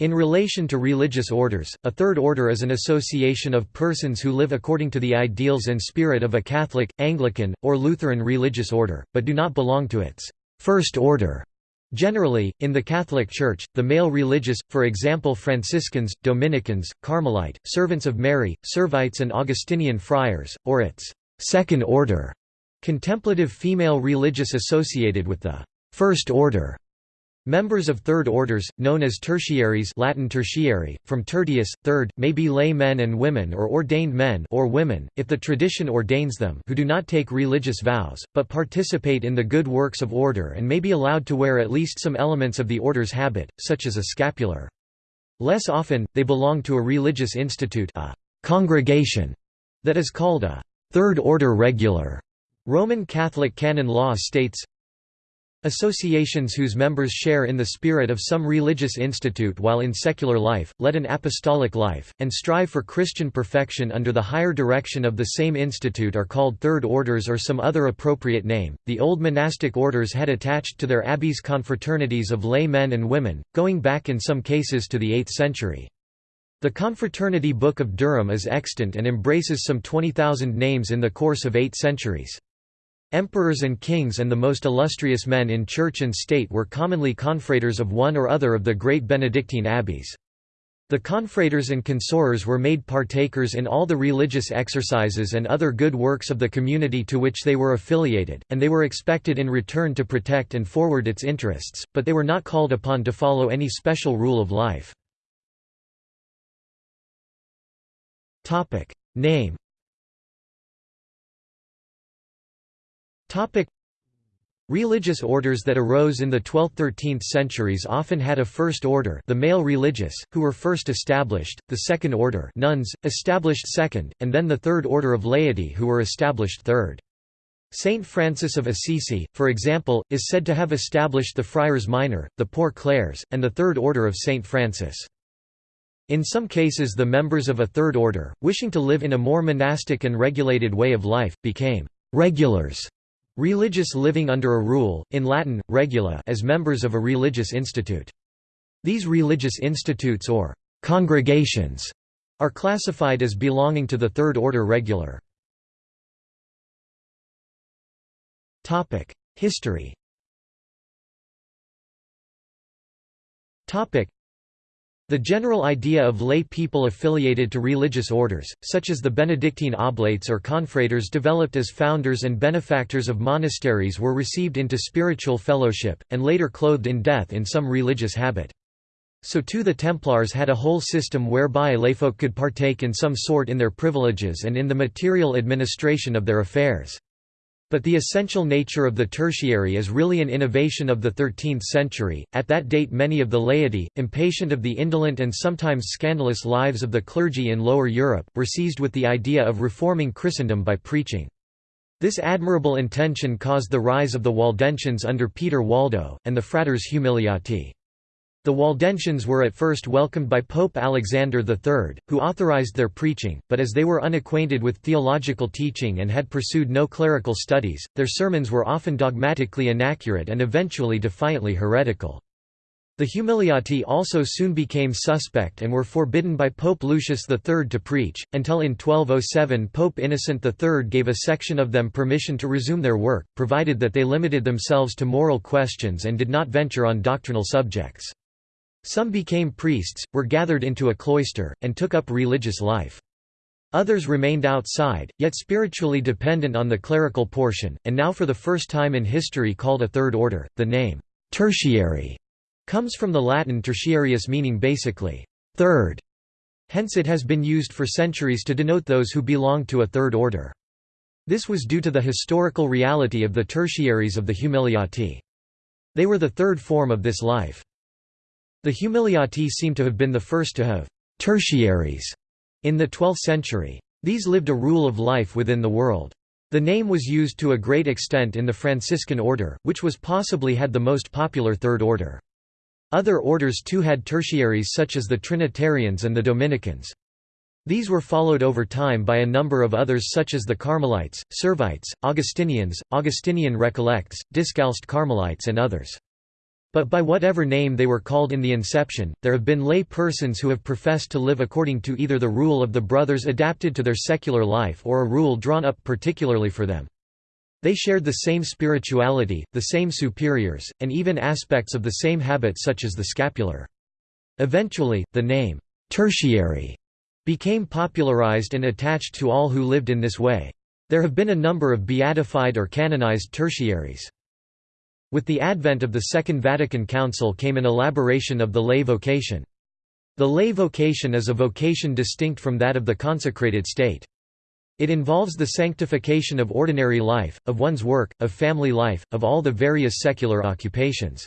In relation to religious orders, a third order is an association of persons who live according to the ideals and spirit of a Catholic, Anglican, or Lutheran religious order, but do not belong to its first order. Generally, in the Catholic Church, the male religious, for example Franciscans, Dominicans, Carmelite, Servants of Mary, Servites and Augustinian friars, or its second order, contemplative female religious associated with the first order. Members of third orders, known as tertiaries Latin tertiary, from tertius, third, may be lay men and women or ordained men or women, if the tradition ordains them who do not take religious vows, but participate in the good works of order and may be allowed to wear at least some elements of the order's habit, such as a scapular. Less often, they belong to a religious institute a congregation that is called a third order regular. Roman Catholic canon law states, Associations whose members share in the spirit of some religious institute while in secular life, lead an apostolic life, and strive for Christian perfection under the higher direction of the same institute are called third orders or some other appropriate name. The old monastic orders had attached to their abbeys confraternities of lay men and women, going back in some cases to the 8th century. The Confraternity Book of Durham is extant and embraces some 20,000 names in the course of eight centuries. Emperors and kings and the most illustrious men in church and state were commonly confraters of one or other of the great Benedictine abbeys. The confraters and consorers were made partakers in all the religious exercises and other good works of the community to which they were affiliated, and they were expected in return to protect and forward its interests, but they were not called upon to follow any special rule of life. Name Religious orders that arose in the 12th–13th centuries often had a first order the male religious, who were first established, the second order nuns, established second, and then the third order of laity who were established third. Saint Francis of Assisi, for example, is said to have established the Friars Minor, the Poor Clares, and the Third Order of Saint Francis. In some cases the members of a third order, wishing to live in a more monastic and regulated way of life, became «regulars» Religious living under a rule, in Latin, regula as members of a religious institute. These religious institutes or «congregations» are classified as belonging to the third order regular. History the general idea of lay people affiliated to religious orders, such as the Benedictine oblates or confraters developed as founders and benefactors of monasteries were received into spiritual fellowship, and later clothed in death in some religious habit. So too the Templars had a whole system whereby layfolk could partake in some sort in their privileges and in the material administration of their affairs. But the essential nature of the tertiary is really an innovation of the 13th century. At that date, many of the laity, impatient of the indolent and sometimes scandalous lives of the clergy in Lower Europe, were seized with the idea of reforming Christendom by preaching. This admirable intention caused the rise of the Waldensians under Peter Waldo, and the Fratres Humiliati. The Waldensians were at first welcomed by Pope Alexander III, who authorized their preaching, but as they were unacquainted with theological teaching and had pursued no clerical studies, their sermons were often dogmatically inaccurate and eventually defiantly heretical. The Humiliati also soon became suspect and were forbidden by Pope Lucius III to preach, until in 1207 Pope Innocent III gave a section of them permission to resume their work, provided that they limited themselves to moral questions and did not venture on doctrinal subjects. Some became priests, were gathered into a cloister, and took up religious life. Others remained outside, yet spiritually dependent on the clerical portion, and now for the first time in history called a third order. The name, tertiary, comes from the Latin tertiarius meaning basically, third. Hence it has been used for centuries to denote those who belong to a third order. This was due to the historical reality of the tertiaries of the Humiliati. They were the third form of this life. The Humiliati seem to have been the first to have tertiaries in the 12th century. These lived a rule of life within the world. The name was used to a great extent in the Franciscan order, which was possibly had the most popular third order. Other orders too had tertiaries such as the Trinitarians and the Dominicans. These were followed over time by a number of others such as the Carmelites, Servites, Augustinians, Augustinian Recollects, Discalced Carmelites and others. But by whatever name they were called in the inception, there have been lay persons who have professed to live according to either the rule of the brothers adapted to their secular life or a rule drawn up particularly for them. They shared the same spirituality, the same superiors, and even aspects of the same habit such as the scapular. Eventually, the name, tertiary, became popularized and attached to all who lived in this way. There have been a number of beatified or canonized tertiaries. With the advent of the Second Vatican Council came an elaboration of the lay vocation. The lay vocation is a vocation distinct from that of the consecrated state. It involves the sanctification of ordinary life, of one's work, of family life, of all the various secular occupations.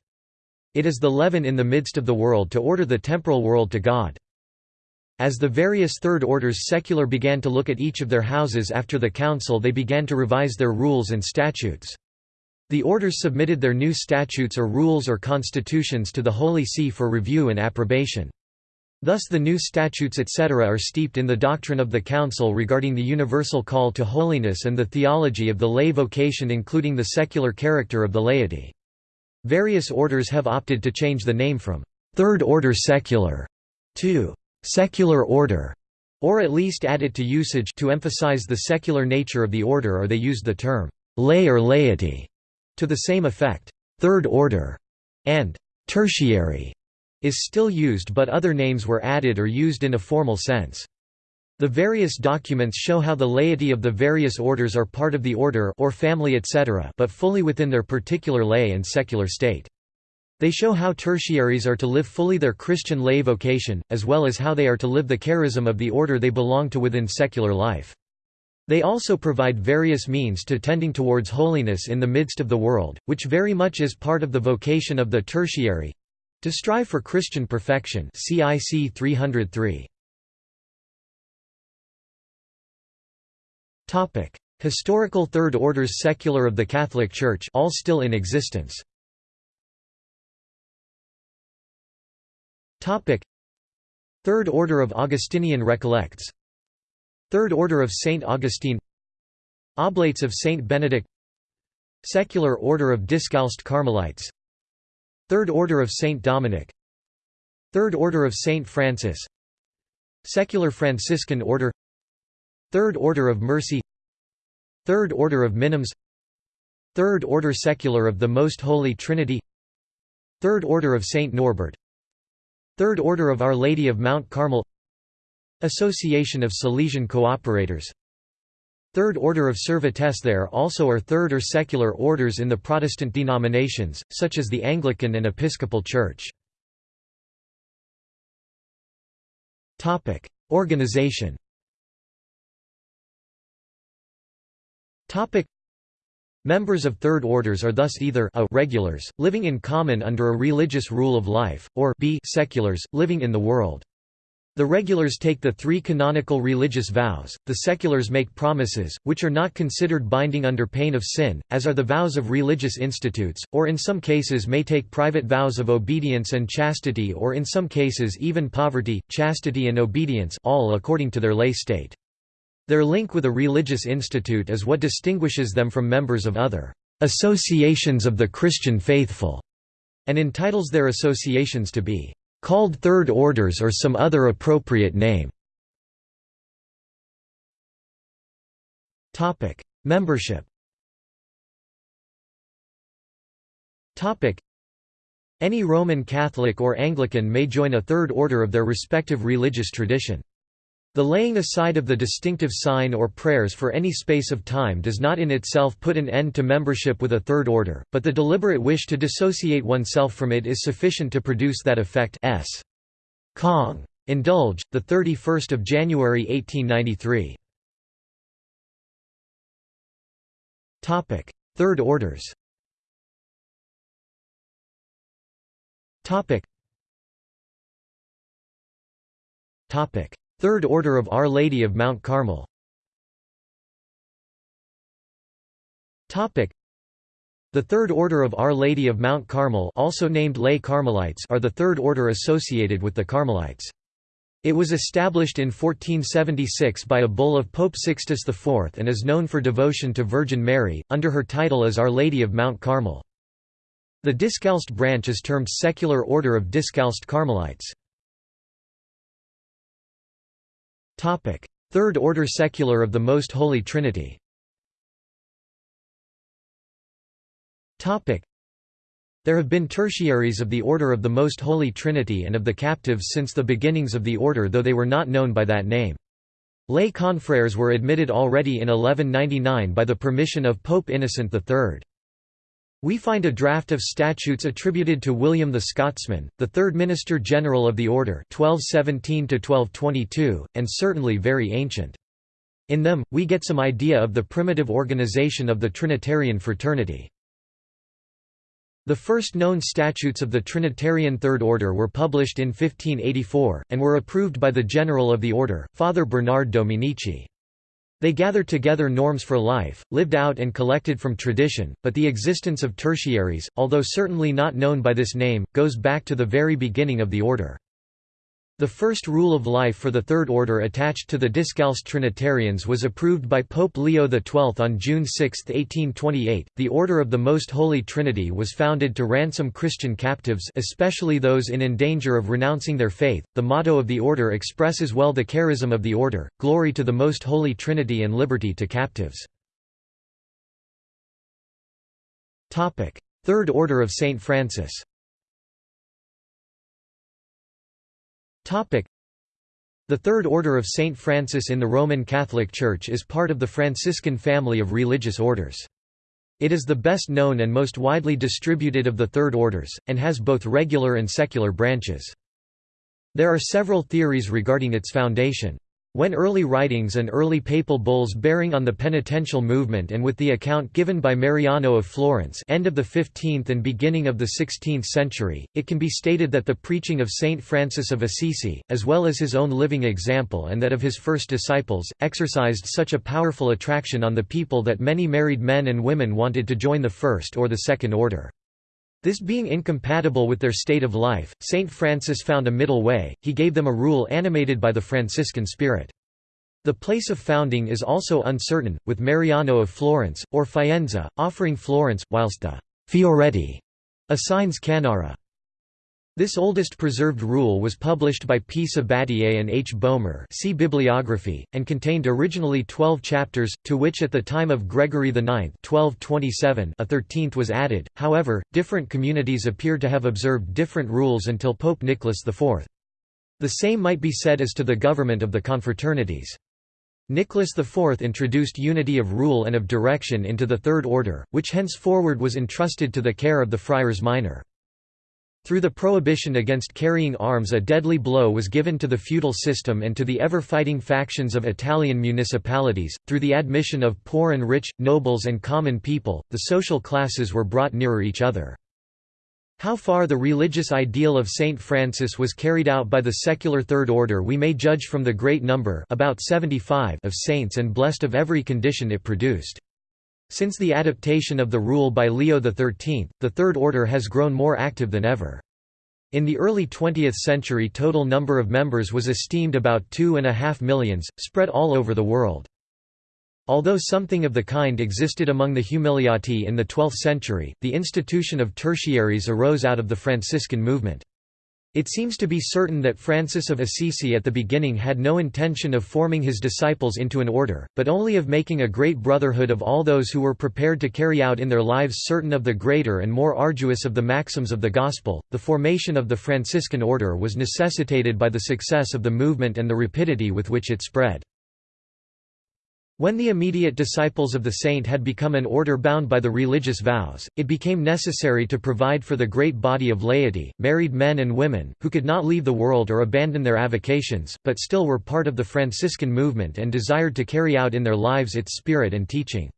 It is the leaven in the midst of the world to order the temporal world to God. As the various third orders secular began to look at each of their houses after the council they began to revise their rules and statutes. The orders submitted their new statutes or rules or constitutions to the Holy See for review and approbation. Thus the new statutes etc. are steeped in the doctrine of the Council regarding the universal call to holiness and the theology of the lay vocation including the secular character of the laity. Various orders have opted to change the name from Third Order Secular to Secular Order, or at least add it to usage to emphasize the secular nature of the order or they used the term lay or laity to the same effect, third order and tertiary is still used but other names were added or used in a formal sense. The various documents show how the laity of the various orders are part of the order or family etc. but fully within their particular lay and secular state. They show how tertiaries are to live fully their Christian lay vocation, as well as how they are to live the charism of the order they belong to within secular life. They also provide various means to tending towards holiness in the midst of the world, which very much is part of the vocation of the tertiary to strive for Christian perfection. CIC 303. Topic: Historical Third Orders secular of the Catholic Church, all still in existence. Topic: Third Order of Augustinian Recollects. Third Order of Saint Augustine. Oblates of Saint Benedict. Secular Order of Discalced Carmelites. Third Order of Saint Dominic. Third Order of Saint Francis. Secular Franciscan Order. Third Order of Mercy. Third Order of Minims. Third Order Secular of the Most Holy Trinity. Third Order of Saint Norbert. Third Order of Our Lady of Mount Carmel Association of Salesian Cooperators Third Order of Serviteurs There also are third or secular orders in the Protestant denominations, such as the Anglican and Episcopal Church. Organization Members of third orders are thus either a regulars, living in common under a religious rule of life, or b seculars, living in the world. The regulars take the three canonical religious vows, the seculars make promises, which are not considered binding under pain of sin, as are the vows of religious institutes, or in some cases may take private vows of obedience and chastity or in some cases even poverty, chastity and obedience all according to their lay state. Their link with a religious institute is what distinguishes them from members of other associations of the Christian faithful, and entitles their associations to be called third orders or some other appropriate name. Topic: Membership. Topic: Any Roman Catholic or Anglican may join a third order of their respective religious tradition. The laying aside of the distinctive sign or prayers for any space of time does not in itself put an end to membership with a third order, but the deliberate wish to dissociate oneself from it is sufficient to produce that effect s. Kong. Indulge, 31 January 1893. Third orders Topic. Third Order of Our Lady of Mount Carmel the Third Order of Our Lady of Mount Carmel also named Lay Carmelites are the third order associated with the Carmelites. It was established in 1476 by a bull of Pope Sixtus IV and is known for devotion to Virgin Mary, under her title as Our Lady of Mount Carmel. The Discalced branch is termed Secular Order of Discalced Carmelites. Third Order Secular of the Most Holy Trinity There have been tertiaries of the Order of the Most Holy Trinity and of the Captives since the beginnings of the order though they were not known by that name. Lay confrères were admitted already in 1199 by the permission of Pope Innocent III. We find a draft of statutes attributed to William the Scotsman, the third Minister General of the Order 1217 and certainly very ancient. In them, we get some idea of the primitive organization of the Trinitarian fraternity. The first known statutes of the Trinitarian Third Order were published in 1584, and were approved by the General of the Order, Father Bernard Dominici. They gathered together norms for life, lived out and collected from tradition, but the existence of tertiaries, although certainly not known by this name, goes back to the very beginning of the order. The first rule of life for the Third Order attached to the Discalced Trinitarians was approved by Pope Leo XII on June 6, 1828. The Order of the Most Holy Trinity was founded to ransom Christian captives, especially those in danger of renouncing their faith. The motto of the order expresses well the charism of the order: glory to the Most Holy Trinity and liberty to captives. Topic: Third Order of Saint Francis. The Third Order of Saint Francis in the Roman Catholic Church is part of the Franciscan family of religious orders. It is the best known and most widely distributed of the Third Orders, and has both regular and secular branches. There are several theories regarding its foundation. When early writings and early papal bulls bearing on the penitential movement and with the account given by Mariano of Florence end of the 15th and beginning of the 16th century, it can be stated that the preaching of Saint Francis of Assisi, as well as his own living example and that of his first disciples, exercised such a powerful attraction on the people that many married men and women wanted to join the first or the second order. This being incompatible with their state of life, Saint Francis found a middle way, he gave them a rule animated by the Franciscan spirit. The place of founding is also uncertain, with Mariano of Florence, or Faenza, offering Florence, whilst the Fioretti assigns Cannara. This oldest preserved rule was published by P. Sabatier and H. Boehmer see bibliography, and contained originally twelve chapters, to which at the time of Gregory IX 1227 a thirteenth was added, however, different communities appear to have observed different rules until Pope Nicholas IV. The same might be said as to the government of the confraternities. Nicholas IV introduced unity of rule and of direction into the Third Order, which henceforward was entrusted to the care of the friars minor. Through the prohibition against carrying arms a deadly blow was given to the feudal system and to the ever-fighting factions of Italian municipalities, through the admission of poor and rich, nobles and common people, the social classes were brought nearer each other. How far the religious ideal of Saint Francis was carried out by the secular Third Order we may judge from the great number about 75 of saints and blessed of every condition it produced. Since the adaptation of the rule by Leo XIII, the Third Order has grown more active than ever. In the early 20th century total number of members was esteemed about two and a half millions, spread all over the world. Although something of the kind existed among the Humiliati in the 12th century, the institution of tertiaries arose out of the Franciscan movement. It seems to be certain that Francis of Assisi at the beginning had no intention of forming his disciples into an order, but only of making a great brotherhood of all those who were prepared to carry out in their lives certain of the greater and more arduous of the maxims of the Gospel. The formation of the Franciscan order was necessitated by the success of the movement and the rapidity with which it spread. When the immediate disciples of the saint had become an order bound by the religious vows, it became necessary to provide for the great body of laity, married men and women, who could not leave the world or abandon their avocations, but still were part of the Franciscan movement and desired to carry out in their lives its spirit and teaching.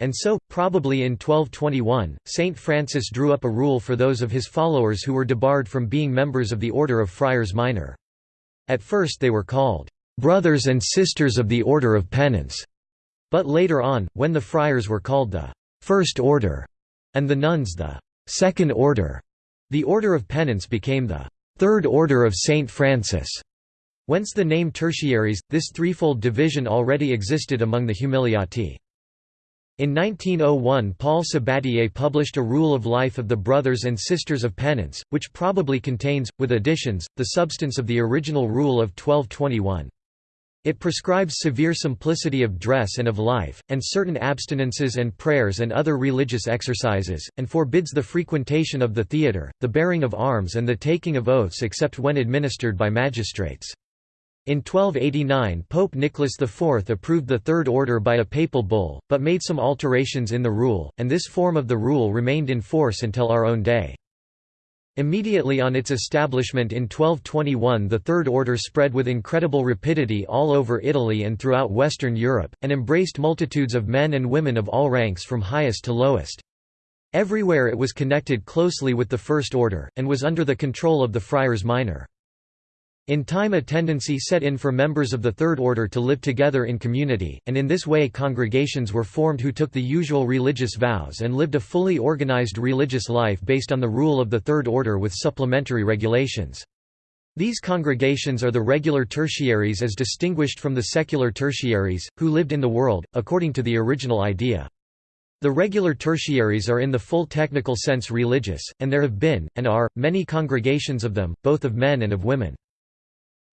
And so, probably in 1221, Saint Francis drew up a rule for those of his followers who were debarred from being members of the Order of Friars Minor. At first they were called brothers and sisters of the Order of Penance. But later on, when the friars were called the First Order and the nuns the Second Order, the Order of Penance became the Third Order of Saint Francis. Whence the name tertiaries, this threefold division already existed among the Humiliati. In 1901 Paul Sabatier published A Rule of Life of the Brothers and Sisters of Penance, which probably contains, with additions, the substance of the original Rule of 1221. It prescribes severe simplicity of dress and of life, and certain abstinences and prayers and other religious exercises, and forbids the frequentation of the theatre, the bearing of arms and the taking of oaths except when administered by magistrates. In 1289 Pope Nicholas IV approved the Third Order by a papal bull, but made some alterations in the rule, and this form of the rule remained in force until our own day. Immediately on its establishment in 1221 the Third Order spread with incredible rapidity all over Italy and throughout Western Europe, and embraced multitudes of men and women of all ranks from highest to lowest. Everywhere it was connected closely with the First Order, and was under the control of the friars minor. In time a tendency set in for members of the Third Order to live together in community, and in this way congregations were formed who took the usual religious vows and lived a fully organized religious life based on the rule of the Third Order with supplementary regulations. These congregations are the regular tertiaries as distinguished from the secular tertiaries, who lived in the world, according to the original idea. The regular tertiaries are in the full technical sense religious, and there have been, and are, many congregations of them, both of men and of women.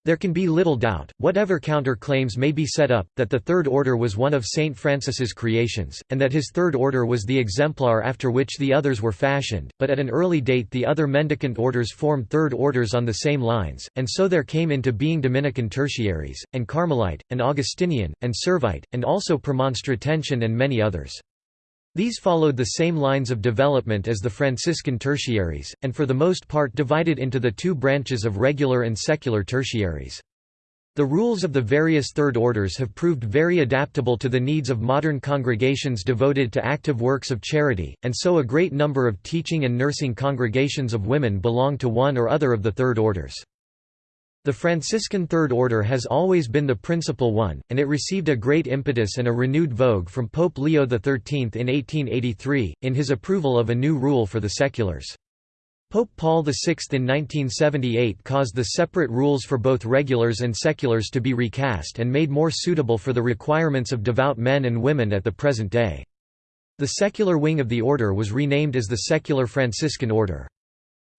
There can be little doubt, whatever counter-claims may be set up, that the Third Order was one of Saint Francis's creations, and that his Third Order was the exemplar after which the others were fashioned, but at an early date the other mendicant orders formed Third Orders on the same lines, and so there came into being Dominican Tertiaries, and Carmelite, and Augustinian, and Servite, and also Premonstratensian and many others. These followed the same lines of development as the Franciscan tertiaries, and for the most part divided into the two branches of regular and secular tertiaries. The rules of the various third orders have proved very adaptable to the needs of modern congregations devoted to active works of charity, and so a great number of teaching and nursing congregations of women belong to one or other of the third orders. The Franciscan Third Order has always been the principal one, and it received a great impetus and a renewed vogue from Pope Leo XIII in 1883, in his approval of a new rule for the seculars. Pope Paul VI in 1978 caused the separate rules for both regulars and seculars to be recast and made more suitable for the requirements of devout men and women at the present day. The secular wing of the order was renamed as the Secular Franciscan Order.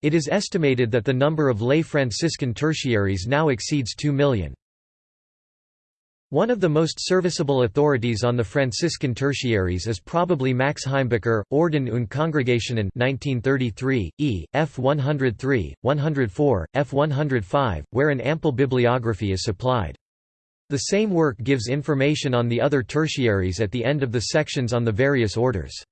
It is estimated that the number of lay Franciscan tertiaries now exceeds 2 million. One of the most serviceable authorities on the Franciscan tertiaries is probably Max Heimbucher, Orden und Kongregationen 1933, e. f 103, 104, f 105, where an ample bibliography is supplied. The same work gives information on the other tertiaries at the end of the sections on the various orders.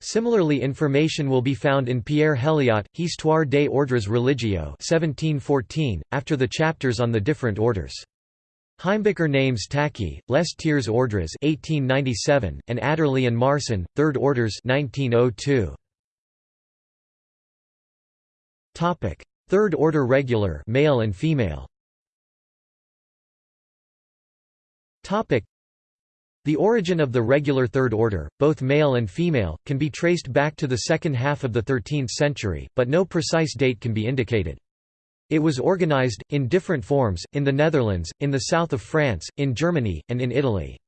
Similarly information will be found in Pierre Helyot, Histoire des ordres religieux 1714, after the chapters on the different orders. Heimbucher names Taquet, Les Tiers Ordres 1897, and Adderley and Marsan, Third Orders 1902. Third Order Regular male and female. The origin of the regular Third Order, both male and female, can be traced back to the second half of the 13th century, but no precise date can be indicated. It was organized, in different forms, in the Netherlands, in the south of France, in Germany, and in Italy.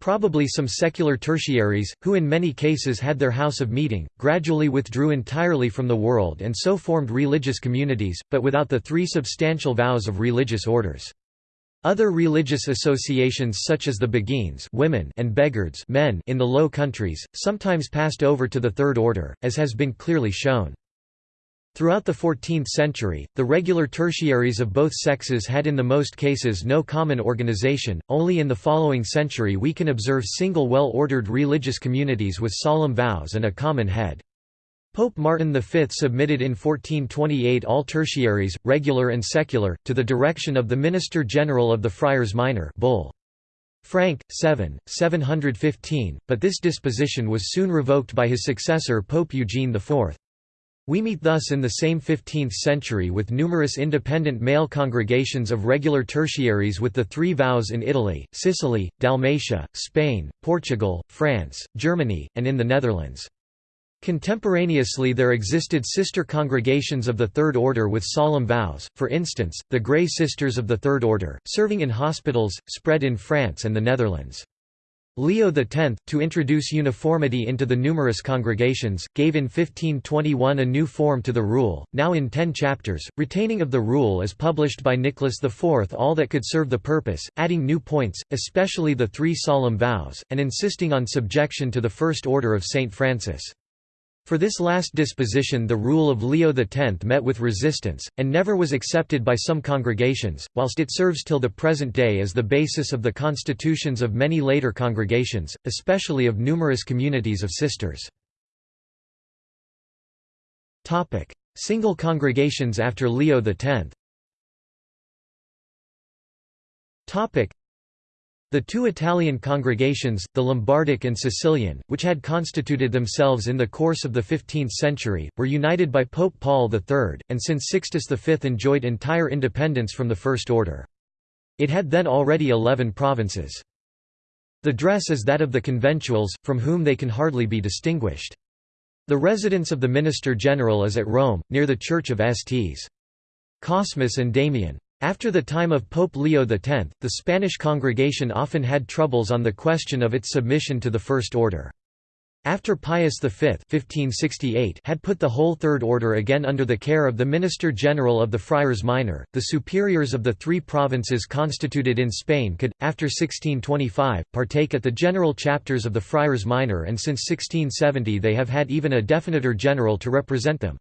Probably some secular tertiaries, who in many cases had their house of meeting, gradually withdrew entirely from the world and so formed religious communities, but without the three substantial vows of religious orders. Other religious associations such as the Beguines women and Beghards men in the Low Countries, sometimes passed over to the Third Order, as has been clearly shown. Throughout the 14th century, the regular tertiaries of both sexes had in the most cases no common organization, only in the following century we can observe single well-ordered religious communities with solemn vows and a common head. Pope Martin V submitted in 1428 all tertiaries, regular and secular, to the direction of the Minister General of the Friars Minor Bull. Frank, 7, 715, but this disposition was soon revoked by his successor Pope Eugene IV. We meet thus in the same 15th century with numerous independent male congregations of regular tertiaries with the three vows in Italy, Sicily, Dalmatia, Spain, Portugal, France, Germany, and in the Netherlands. Contemporaneously there existed sister congregations of the Third Order with solemn vows, for instance, the Grey Sisters of the Third Order, serving in hospitals, spread in France and the Netherlands. Leo X, to introduce uniformity into the numerous congregations, gave in 1521 a new form to the rule, now in ten chapters. Retaining of the rule as published by Nicholas IV all that could serve the purpose, adding new points, especially the three solemn vows, and insisting on subjection to the First Order of St. Francis. For this last disposition the rule of Leo X met with resistance, and never was accepted by some congregations, whilst it serves till the present day as the basis of the constitutions of many later congregations, especially of numerous communities of sisters. Single congregations after Leo X the two Italian congregations, the Lombardic and Sicilian, which had constituted themselves in the course of the 15th century, were united by Pope Paul III, and since Sixtus V enjoyed entire independence from the First Order. It had then already eleven provinces. The dress is that of the conventuals, from whom they can hardly be distinguished. The residence of the Minister General is at Rome, near the Church of Sts. Cosmas and Damian. After the time of Pope Leo X, the Spanish congregation often had troubles on the question of its submission to the First Order. After Pius V 1568 had put the whole Third Order again under the care of the Minister General of the Friars Minor, the superiors of the three provinces constituted in Spain could, after 1625, partake at the general chapters of the Friars Minor and since 1670 they have had even a definitor general to represent them.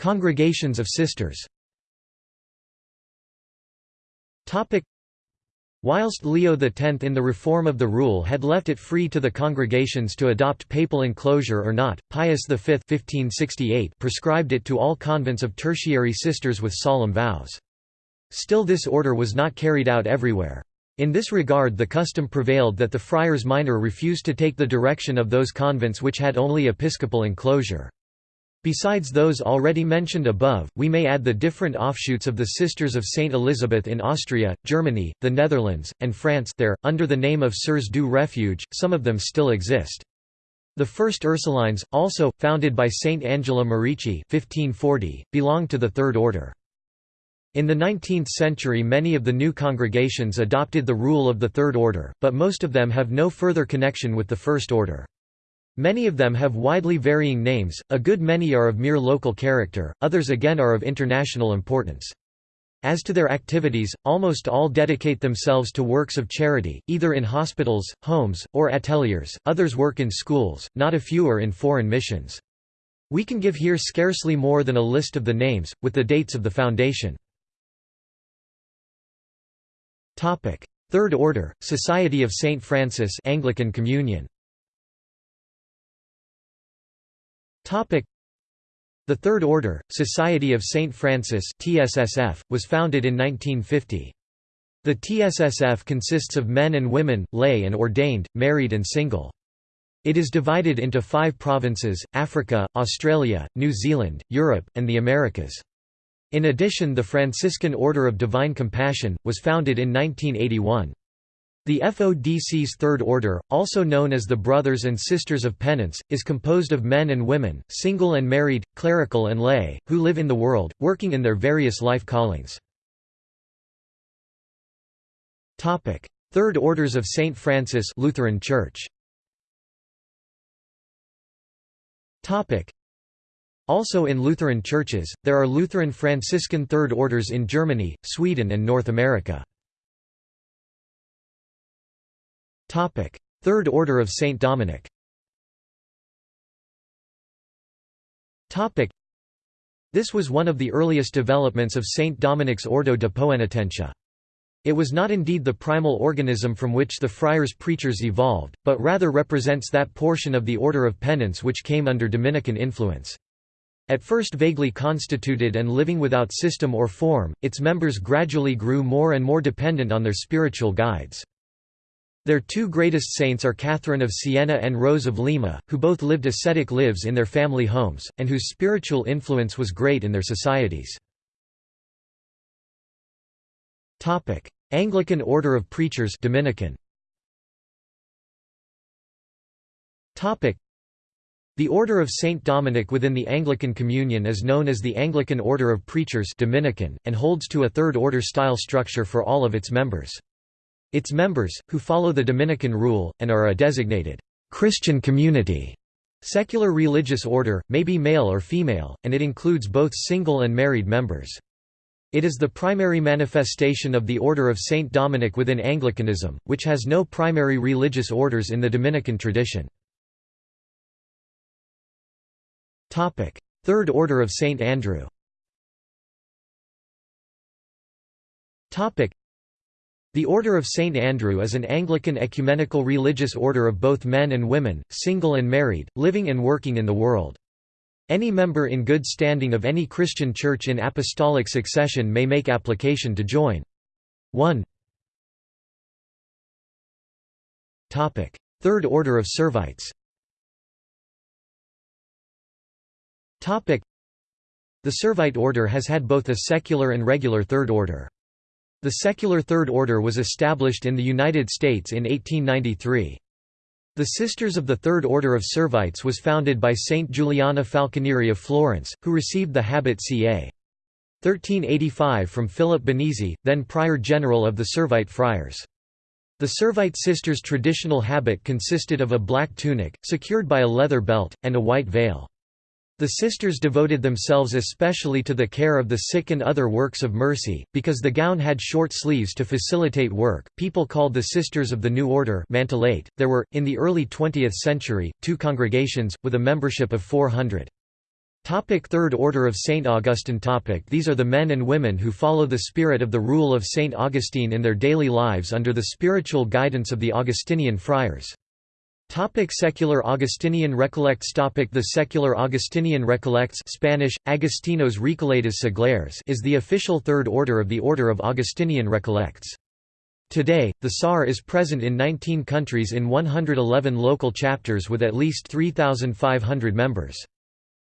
Congregations of Sisters Whilst Leo X in the reform of the rule had left it free to the congregations to adopt papal enclosure or not, Pius V 1568 prescribed it to all convents of tertiary sisters with solemn vows. Still this order was not carried out everywhere. In this regard the custom prevailed that the friars minor refused to take the direction of those convents which had only episcopal enclosure. Besides those already mentioned above, we may add the different offshoots of the Sisters of St. Elizabeth in Austria, Germany, the Netherlands, and France there, under the name of Sœurs du Refuge, some of them still exist. The first Ursulines, also, founded by Saint Angela Merici 1540, belonged to the Third Order. In the 19th century many of the new congregations adopted the rule of the Third Order, but most of them have no further connection with the First Order. Many of them have widely varying names, a good many are of mere local character, others again are of international importance. As to their activities, almost all dedicate themselves to works of charity, either in hospitals, homes, or ateliers, others work in schools, not a few are in foreign missions. We can give here scarcely more than a list of the names, with the dates of the foundation. Third Order, Society of St. Francis Anglican Communion The Third Order, Society of St. Francis TSSF, was founded in 1950. The TSSF consists of men and women, lay and ordained, married and single. It is divided into five provinces, Africa, Australia, New Zealand, Europe, and the Americas. In addition the Franciscan Order of Divine Compassion, was founded in 1981. The FODC's Third Order, also known as the Brothers and Sisters of Penance, is composed of men and women, single and married, clerical and lay, who live in the world, working in their various life callings. Third Orders of St. Francis Lutheran Church also in Lutheran churches, there are Lutheran Franciscan Third Orders in Germany, Sweden and North America. Third Order of Saint Dominic This was one of the earliest developments of Saint Dominic's Ordo de Poenitentia. It was not indeed the primal organism from which the friars preachers evolved, but rather represents that portion of the Order of Penance which came under Dominican influence. At first vaguely constituted and living without system or form, its members gradually grew more and more dependent on their spiritual guides. Their two greatest saints are Catherine of Siena and Rose of Lima, who both lived ascetic lives in their family homes, and whose spiritual influence was great in their societies. Anglican Order of Preachers Dominican. The Order of Saint Dominic within the Anglican Communion is known as the Anglican Order of Preachers Dominican, and holds to a third order style structure for all of its members. Its members, who follow the Dominican rule, and are a designated Christian community, secular religious order, may be male or female, and it includes both single and married members. It is the primary manifestation of the Order of Saint Dominic within Anglicanism, which has no primary religious orders in the Dominican tradition. Third Order of St. Andrew the Order of St. Andrew is an Anglican ecumenical religious order of both men and women, single and married, living and working in the world. Any member in good standing of any Christian church in apostolic succession may make application to join. 1 Third Order of Servites The Servite order has had both a secular and regular third order. The secular Third Order was established in the United States in 1893. The Sisters of the Third Order of Servites was founded by Saint Giuliana Falconieri of Florence, who received the habit ca. 1385 from Philip Benizi, then Prior General of the Servite Friars. The Servite sisters' traditional habit consisted of a black tunic, secured by a leather belt, and a white veil. The sisters devoted themselves especially to the care of the sick and other works of mercy, because the gown had short sleeves to facilitate work. People called the Sisters of the New Order Mantellate. There were, in the early 20th century, two congregations, with a membership of 400. Topic Third Order of St. Augustine topic These are the men and women who follow the spirit of the rule of St. Augustine in their daily lives under the spiritual guidance of the Augustinian friars. Topic secular Augustinian Recollects topic The secular Augustinian Recollects Spanish, Agustinos Recoletas Seglares is the official third order of the Order of Augustinian Recollects. Today, the SAR is present in 19 countries in 111 local chapters with at least 3,500 members.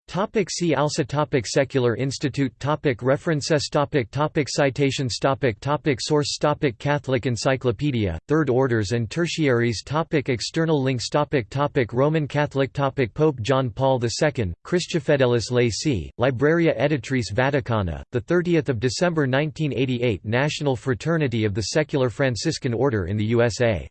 Topic see also topic Secular Institute topic References topic topic Citations topic topic Source topic Catholic Encyclopedia, Third Orders and Tertiaries topic External links topic topic Roman Catholic topic Pope John Paul II, Christifideles Laici, Libreria Editrice Vaticana, 30 December 1988 National Fraternity of the Secular Franciscan Order in the USA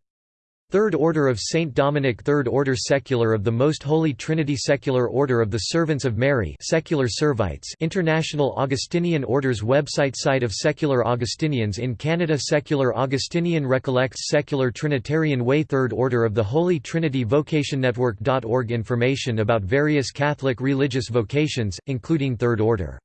Third Order of Saint Dominic Third Order Secular of the Most Holy Trinity Secular Order of the Servants of Mary Secular Servites International Augustinian Orders Website Site of Secular Augustinians in Canada Secular Augustinian Recollects Secular Trinitarian Way Third Order of the Holy Trinity Vocation Network.org Information about various Catholic religious vocations, including Third Order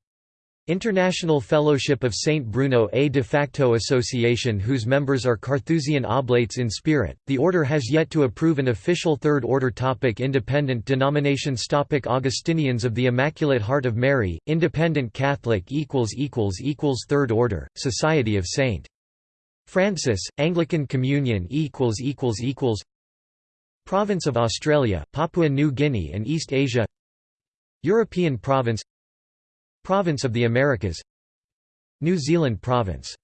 International Fellowship of St. Bruno a de facto association whose members are Carthusian Oblates in spirit. The order has yet to approve an official Third Order topic Independent denominations topic Augustinians of the Immaculate Heart of Mary, Independent Catholic equals equals equals Third Order, Society of St. Francis, Anglican Communion equals equals equals Province of Australia, Papua New Guinea and East Asia European Province Province of the Americas. New Zealand Province